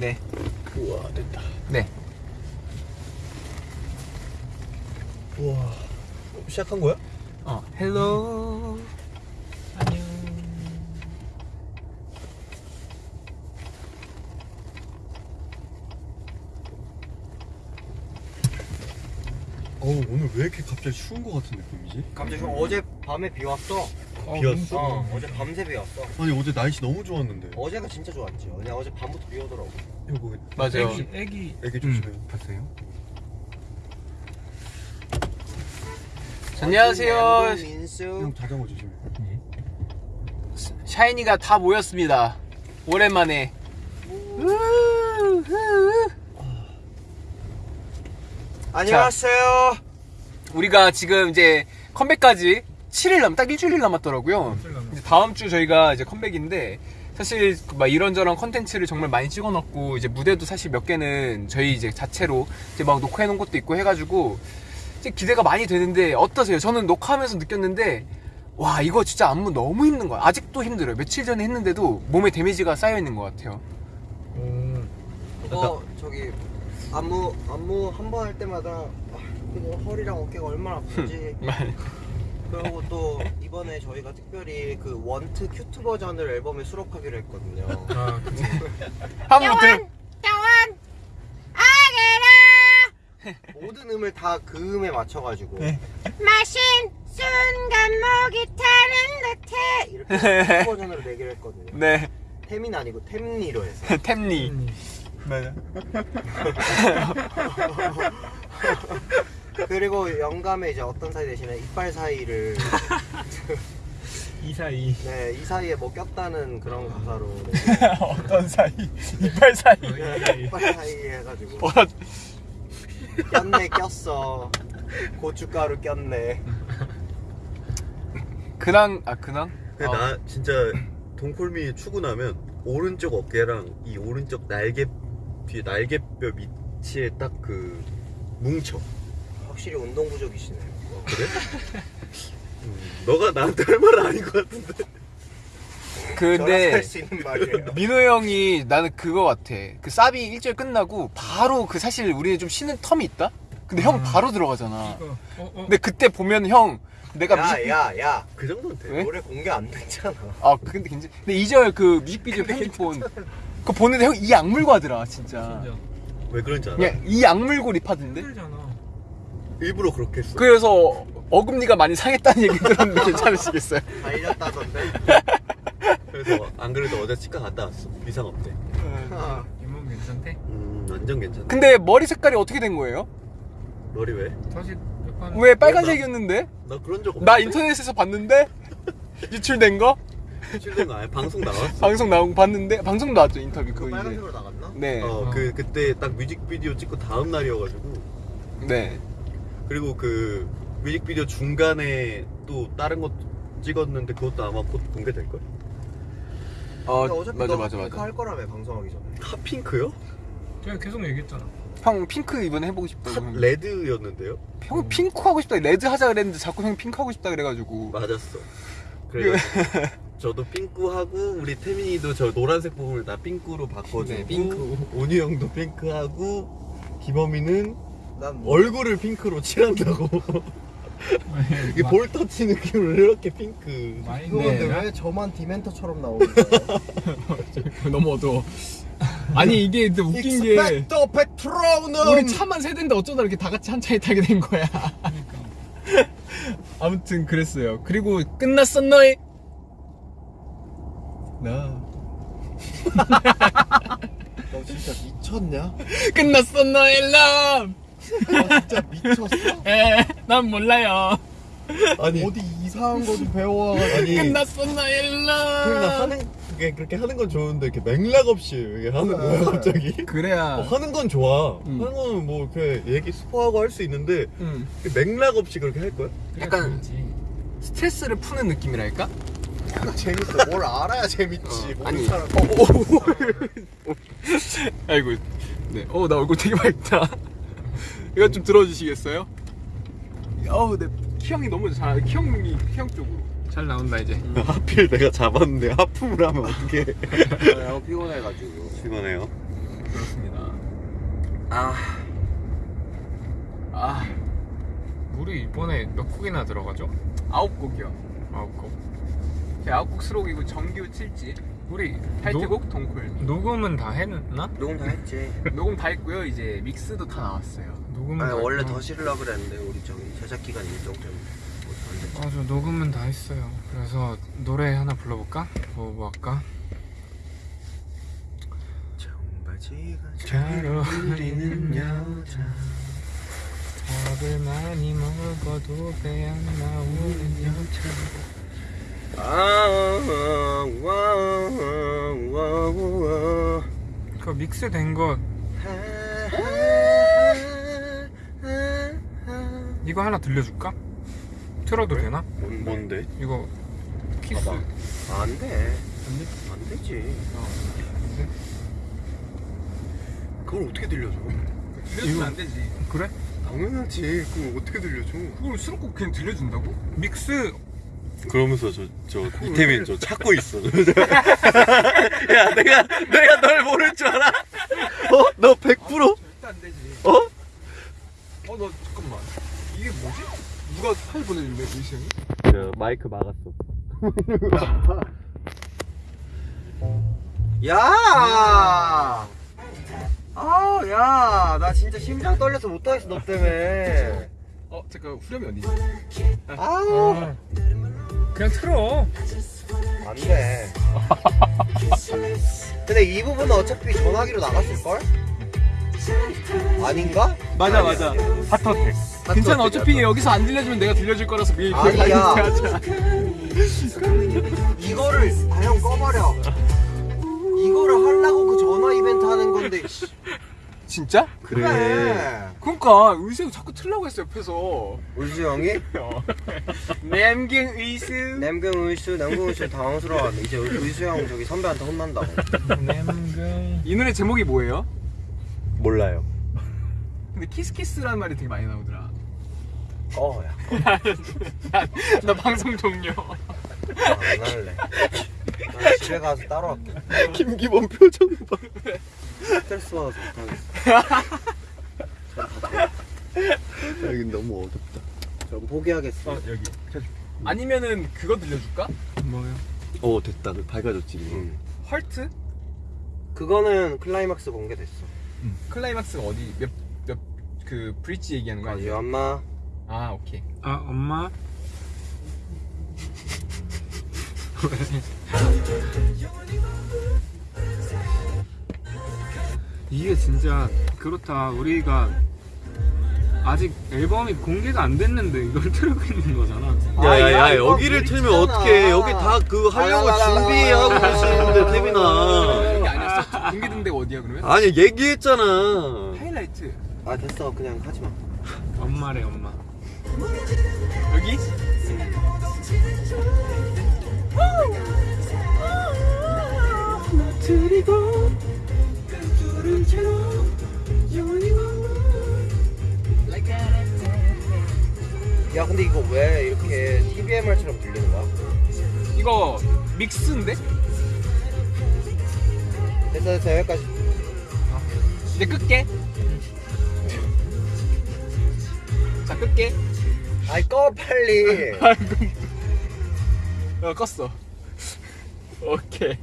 네. 우와 됐다 네. 우와 어, 시작한 거야? 어, hello. 안녕. 어우 오늘 왜 이렇게 갑자기 추운 거 같은 느낌이지? 갑자기 어제 밤에 비 왔어. 비 왔어? 어, 어제 밤새 비 왔어. 아니 어제 날씨 너무 좋았는데 어제가 진짜 좋았지. 그냥 어제 밤부터 비 오더라고. 이거 맞아요. 애기 애기 애기 조심해 음, 봤어요? 안녕하세요. 양궁 민수. 형 자전거 조심해 샤이니가 다 모였습니다. 오랜만에. 안녕하세요. 우리가 지금 이제 컴백까지 7일 남, 딱 일주일 남았더라고요. 일주일 남았어요. 이제 다음 주 저희가 이제 컴백인데, 사실 막 이런저런 컨텐츠를 정말 많이 찍어 놓고, 이제 무대도 사실 몇 개는 저희 이제 자체로 이제 막 녹화해 놓은 것도 있고 해가지고, 이제 기대가 많이 되는데, 어떠세요? 저는 녹화하면서 느꼈는데, 와, 이거 진짜 안무 너무 힘든 거야. 아직도 힘들어요. 며칠 전에 했는데도 몸에 데미지가 쌓여 있는 것 같아요. 음. 어 저기 안무 안무 한 번 할 때마다 아, 그냥 허리랑 어깨가 얼마나 아픈지. 그리고 또 이번에 저희가 특별히 그 Want cute 버전을 앨범에 수록하기로 했거든요. 아 그치. 한번 들 모든 음을 다 그 음에 맞춰가지고 마신 순간 목이 타는 듯해 이렇게 cute 버전으로 내기로 했거든요. 네. 태민 아니고 템니로 해서. 템니. 음. 맞아. 그리고 영감의 이제 어떤 사이 대신에 이빨 사이를 이 사이. 네, 이 사이에 뭐 꼈다는 그런 가사로 네, 어떤 사이? 이빨 사이. 이빨 사이 해가지고 어, 꼈네 꼈어 고춧가루 꼈네 근황, 아, 근황? 근데 어. 나 진짜 동콜미 추고 나면 오른쪽 어깨랑 이 오른쪽 날개 뒤에 날개뼈 밑에 딱 그 뭉쳐 확실히 운동 부족이시네요 그래? 음, 너가 나한테 할 말은 아닌 것 같은데 근데 할수 있는 말이에요 민호 형이 나는 그거 같아. 그 사비 일주일 끝나고 바로 그 사실 우리는 좀 쉬는 텀이 있다. 근데 형 음. 바로 들어가잖아. 어, 어, 어. 근데 그때 보면 형 내가 뮤직 야야야 그 정도는 돼 왜? 노래 공개 안 됐잖아 아 근데 괜찮. 근데 2절 그 뮤직비디오 편집본 그거 보는데 형 이 악물고 하더라 진짜. 진짜. 왜 그런지 알아? 이 악물고 립하던데. 힘들잖아. 일부러 그렇게 했어 그래서 어금니가 많이 상했다는 얘기 들었는데 괜찮으시겠어요? 달렸다던데? 그래서 안 그래도 어제 치과 갔다 왔어. 이상 없대. 아, 잇몸 괜찮대? 음 완전 괜찮아 근데 머리 색깔이 어떻게 된 거예요? 머리 왜? 다시 약간 왜 빨간색이었는데? 나 그런 적 없는데. 나 인터넷에서 봤는데? 유출된 거? 실된 거? 아니야 방송 나왔어. 방송 나온 거 봤는데? 방송 나왔죠 인터뷰 그 그거 이제. 빨간색으로 나갔나? 네, 어 그 그때 딱 뮤직비디오 찍고 다음 날이어가지고. 네. 그리고 그 뮤직비디오 중간에 또 다른 것 찍었는데 그것도 아마 곧 공개될 걸? 어 근데 어차피 맞아 너 맞아 핑크 맞아. 할 거라며 방송하기 전에 핫핑크요? 제가 계속 얘기했잖아. 형 핑크 이번에 해보고 싶다고. 핫 형. 레드였는데요? 형 핑크 하고 싶다. 레드 하자 그랬는데 자꾸 형 핑크 하고 싶다 그래가지고. 맞았어. 그래. 저도 핑크 하고 우리 태민이도 저 노란색 부분을 다 핑크로 바꿔주고 네, 핑크. 온유 형도 핑크 하고 김범이는 난 얼굴을 핑크로 칠한다고. 이게 볼터치 느낌으로 이렇게 핑크. 네. 왜 저만 Dementor처럼 나오는 거야? 너무 어두워. 아니 이게 근데 웃긴 게 Expecto Patronum 우리 차만 세 대인데 어쩌다 이렇게 다 같이 한 차에 타게 된 거야. 아무튼 그랬어요. 그리고 끝났어 너희. 나너 진짜 미쳤냐? 끝났어 너의 love. 너 진짜 미쳤어? 에, 난 몰라요. 아니, 어디 이상한 거 좀 배워와가지고 끝났어 너의 태민아 love. 하는 그게 그렇게 하는 건 좋은데 이렇게 맥락 없이 이게 하는 거야 갑자기. 그래야. 어, 하는 건 좋아. 음. 하는 거는 뭐 이렇게 얘기 스포하고 할 수 있는데 응. 맥락 없이 그렇게 할 거야? 약간 스트레스를 푸는 느낌이랄까? 재밌어 뭘 알아야 재밌지 모르는 아니. 사람 아이고. 네. 어, 나 얼굴 되게 밝다. 이거 좀 들어주시겠어요? 어우, 내 키형이 너무 잘, 키형이 키형 쪽으로. 잘 나온다, 이제. 하필 내가 잡았는데 하품을 하면 어떡해. 너무 피곤해가지고 피곤해요. 그렇습니다. 아아 우리 이번에 몇 곡이나 들어가죠? 아홉 곡이요. 아홉 곡. 제 아홉 곡 수록이고 정규 7집, 우리 타이틀곡 동콜미. 녹음은 다 했나? 녹음 다 했지 녹음 다 했고요. 이제 믹스도 다 나왔어요. 녹음은 아니 다 원래 했구나. 더 실으려 그랬는데 우리 저기 제작 기간 일정 때문에 못안 됐지 맞아 녹음은 다 했어요. 그래서 노래 하나 불러볼까? 뭐, 뭐 할까? 청바지가 잘 어울리는 여자 밥을 많이 먹어도 배 안 나오는 여자 그 믹스된 거 이거 하나 들려줄까? 틀어도 되나? 뭔데? 이거 키스 봐봐. 안 돼 안 돼? 안 되지 그걸 어떻게 들려줘? 들려주면 이거- 안 되지. 그래? 당연하지. 그걸 어떻게 들려줘? 그걸 수록곡 그냥 들려준다고? 믹스 그러면서 저, 저, 이태민 저 찾고 있어. 야, 내가, 내가 널 모를 줄 알아? 어? 너 100%? 절대 안 되지. 어? 어, 너 잠깐만. 이게 뭐지? 누가 파일 보내준대, 유시 형이? 야, 마이크 막았어. 야! 아, 야, 나 진짜 심장 떨려서 못 하겠어, 너 때문에. 어, 잠깐, 후렴이 어디지? 아우, 어. 그냥 틀어 안 돼. 근데 이 부분은 어차피 전화기로 나갔을걸? 아닌가? 맞아, 맞아. 핫터텍 괜찮아, 어차피 여기서 안 들려주면 내가 들려줄 거라서 미리 아니야. 하자. 이거를, 아, 형 꺼버려. 이거를 하려고 그 전화 이벤트 하는 건데, 씨. 진짜? 그래. 그러니까 의수 형 자꾸 틀라고 했어 옆에서. 울수 형이? 남경 의수. 남경 의수, 남경 의수 당황스러워하네. 이제 의수 형 저기 선배한테 혼난다고. 냄금 이 노래 제목이 뭐예요? 몰라요. 근데 키스키스라는 말이 되게 많이 나오더라. 어, 야. 나, 나 방송 종료. 아, 안 할래. 난 집에 가서 따로 할게. 김기범 표정 봐. 스트레스 받아서 못하겠어. 여기 너무 어둡다. 전 포기하겠어. 여기. 아니면은 그거 들려줄까? 뭐요? 어, 됐다. 밝아졌지. 응. Hurt? 그거는 클라이막스 공개됐어. 클라이막스가 어디 몇 몇 그 브릿지 얘기하는 거 아니 아니에요? 엄마 아 오케이. 아 엄마 이게 진짜 그렇다 우리가 아직 앨범이 공개가 안 됐는데 이걸 틀고 있는 거잖아 아, 야, 야야야 이거 여기를 틀면. 어떡해 여기 다 그 하려고. 준비하고 계시는데 태민아 이게 아니었어? 공개된 데가 어디야 그러면? 아니 얘기했잖아 하이라이트. 아 됐어 그냥 하지 마. 엄마래 엄마 여기? 야 근데 이거 왜 이렇게 TVMR처럼 들리는 거야? 이거 믹스인데? 됐어 됐어 여기까지. 이제 끌게. 자 끌게. 아이 꺼 빨리. 어 껐어. 오케이.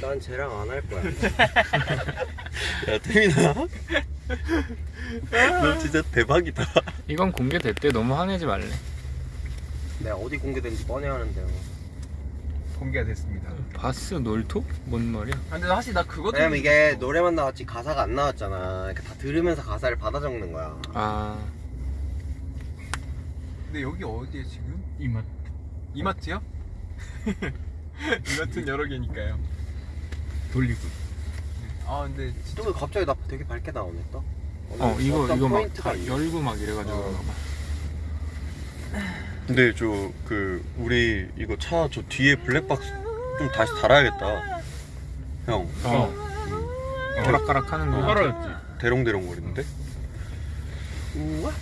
난 쟤랑 안 할 거야. 야 태민아 너 진짜 대박이다 이건 공개됐대 너무 화내지 말래 내가 어디 공개된지 뻔히 아는데요. 공개가 됐습니다. 바스 놀토? 뭔 말이야? 아, 근데 사실 나 그거 왜냐면 이게 거- 노래만 나왔지 가사가 안 나왔잖아. 그러니까 다 들으면서 가사를 받아 적는 거야. 아 근데 여기 어디에 지금? 이마트. 이마트요? 이마트는 여러 개니까요. 돌리고 아 근데 또왜 갑자기 나 되게 밝게 나오네 또. 어 이거 이거 막 다. 열고 막 이래가지고 어. 근데 저 그 우리 이거 차 저 뒤에 블랙박스 좀 다시 달아야겠다 형어 오락가락 하는 거 떨어졌지. 대롱대롱 거리는데 우와.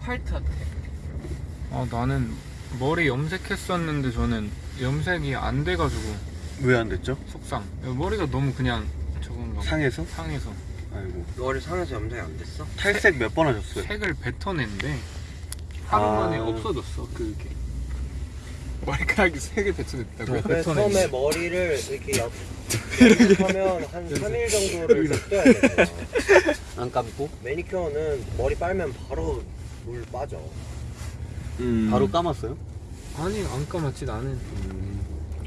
화이트 아트. 아 나는 머리 염색했었는데 저는 염색이 안 돼가지고 왜 안 됐죠? 속상 머리가 너무 그냥 저건가 봐. 상해서? 상해서 아이고 머리 상해서 염색이 안 됐어? 탈색 몇 번 하셨어요? 색을 뱉어낸데 하루 아. 만에 없어졌어 그게 머리카락이 배쳐냈다고요? 그래 뱉어내지. 처음에 머리를 이렇게 옆 이렇게 하면 한 3일 정도를 냅둬야 되잖아 안 감고? 매니큐어는 머리 빨면 바로 물 빠져 음. 바로 감았어요? 아니 안 감았지 나는.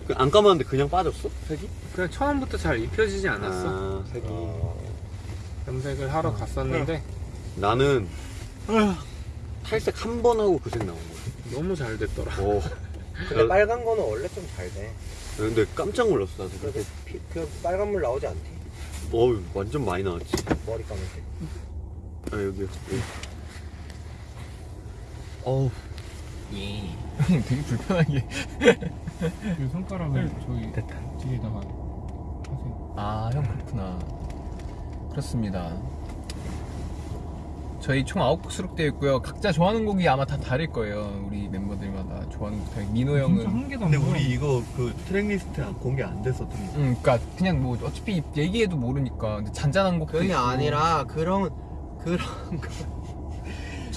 그 안 감았는데 그냥 빠졌어? 색이? 그냥 처음부터 잘 입혀지지 않았어. 아, 색이. 어, 염색을 하러 갔었는데. 나는 탈색 한 번 하고 그 색 나온 거야. 너무 잘 됐더라. 오. 근데 빨간 거는 원래 좀 잘 돼. 근데 깜짝 놀랐어 나도 피, 그 빨간 물 나오지 않대 어우 완전 많이 나왔지. 머리 감을 때. 아 여기요 여기. 어우 예. 되게 불편하게. 그 손가락을 저기 됐다. 뒤에다가 하세요 아, 형 그렇구나. 그렇습니다. 저희 총 9곡 수록되어 있고요. 각자 좋아하는 곡이 아마 다 다를 거예요. 우리 멤버들마다 좋아하는 곡. 민호 형은 진짜 한 개도 안 근데 보여. 우리 이거 그 트랙리스트 공개 안 됐었던 음, 그니까 그냥 뭐 어차피 얘기해도 모르니까 근데 잔잔한 곡도 그게 있고 아니라 그런 그런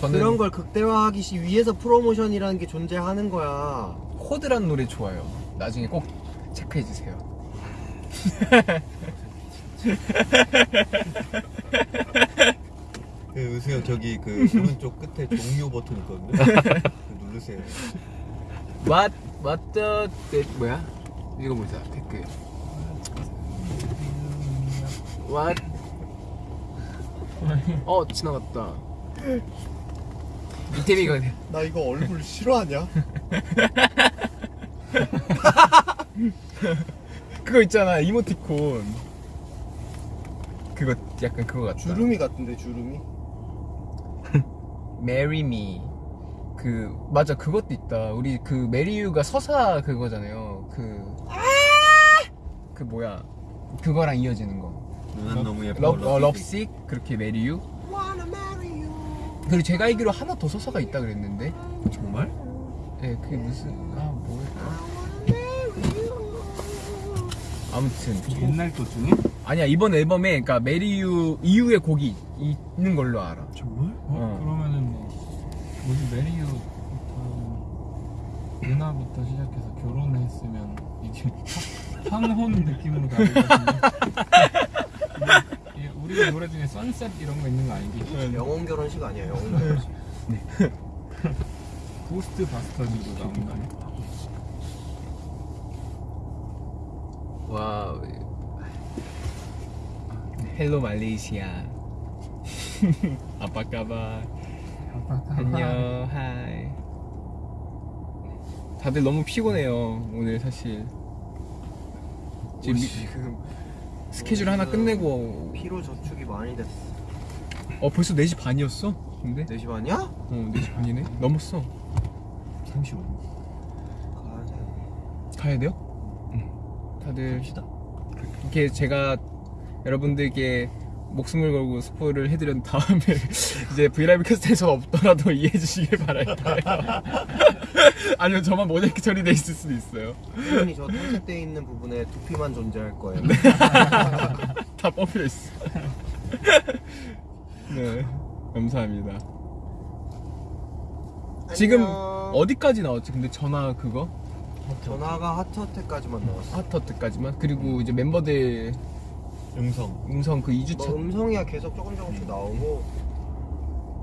저는 그런 걸 극대화하기 시- 위해서 프로모션이라는 게 존재하는 거야 코드란 노래 좋아요. 나중에 꼭 체크해 주세요. 그 의수형 저기 그 오른쪽 끝에 종료 버튼 있거든요 그 누르세요 What What the that 뭐야? 이거 보자 댓글. What? 어 지나갔다. 이태미가 나 이거 얼굴 싫어하냐? 그거 있잖아 이모티콘. 그거 약간 그거 같다. 주름이 같은데 주름이 Marry Me. 그 맞아 그것도 있다. 우리 그 메리유가 서사 그거잖아요. 그. 그 뭐야? 그거랑 이어지는 거. 누난 너무 예뻐 러, 어, Love Sick 그렇게 Marry You. 그리고 제가 알기로 하나 더 서사가 있다 그랬는데. 정말? 예, 그게 무슨 아 뭐였다. 아무튼 옛날 것 중에? 아니야 이번 앨범에 그러니까 Marry You 이후의 곡이 있는 걸로 알아. 정말? 어? 어. 그러면은 뭐 뭐지 Marry You부터 누나부터 시작해서 결혼을 했으면 이게 황혼 느낌으로 가는 이게 우리 노래 중에 Sunset 이런 거 있는 거 알지? 영혼 결혼식 아니야 영혼 결혼식 Ghostbusters도 나온 거 아니야? 와. Hello 말레이시아. 아빠까봐. 안녕. 하이. 다들 너무 피곤해요. 오늘 사실. 지금 스케줄 하나 끝내고 피로 저축이 많이 됐어 어 벌써 4시 반이었어? 근데? 4시 반이야? 어 4시 반이네? 넘었어 35분 가야지 가야 돼요? 응 다들 이렇게 제가 여러분들께 목숨을 걸고 스포를 해드린 다음에 이제 브이라이브 캐스트에서 없더라도 이해해 주시길 바랄게요. 아니면 저만 모자이크 처리돼 있을 수도 있어요. 당연히 저 탈색되어 있는 부분에 두피만 존재할 거예요. 다 뽑혀 있어 네. 감사합니다. 지금. 어디까지 나왔지? 근데 전화 그거? 전화가 하트어택까지만 나왔어 하트어트까지만? 그리고 이제 멤버들 음성 음성 그 2주차 뭐 음성이야 계속 조금 조금씩 나오고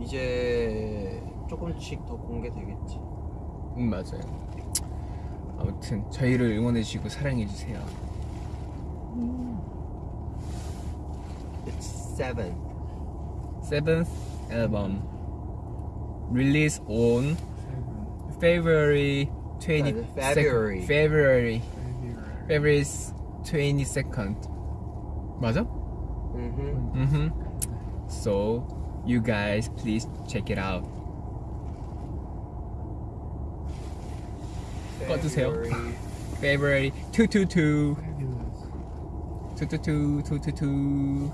이제 조금씩 더 공개되겠지 음 맞아요 아무튼 저희를 응원해 주시고 사랑해 주세요 It's seven Seventh album release on February 20 February. February February 22nd 맞아? 음흠. Mm-hmm. So you guys please check it out 꺼주세요. February. February 222 222 222